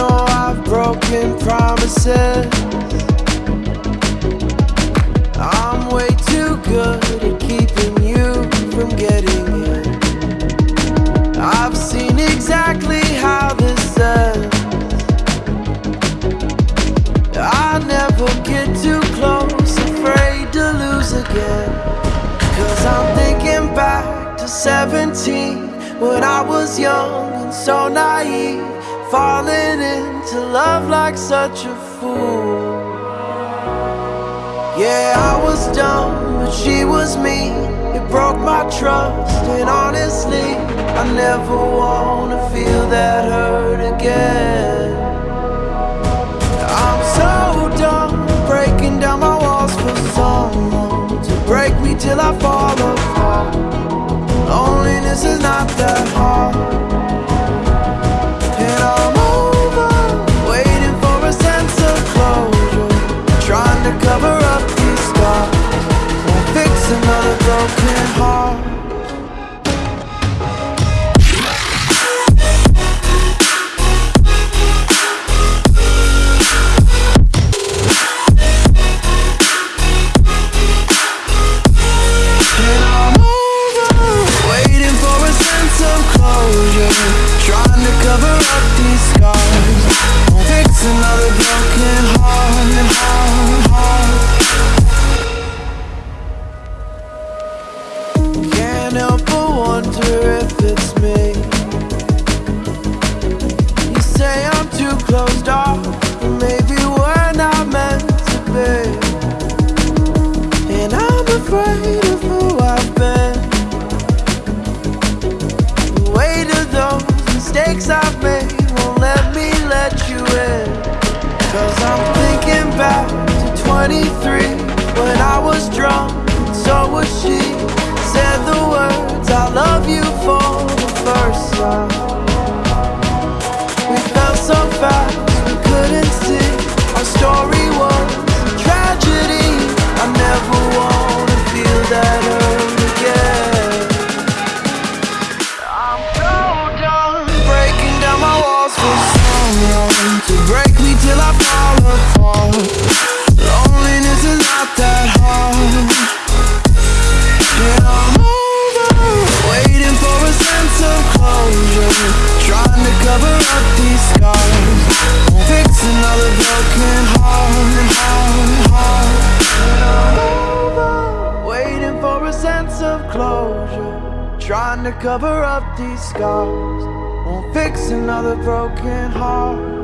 know I've broken promises. I'm way too good at keeping you from getting in. I've seen exactly how this ends. I never get too close, afraid to lose again. Cause I'm thinking back to 17 when I was young and so naive, falling into love like such a fool. Yeah, I was dumb, but she was me. It broke my trust, and honestly, I never wanna feel that hurt again. I'm so dumb, breaking down my walls for someone to break me till I fall another broken heart. First of closure. Trying to cover up these scars. Won't fix another broken heart.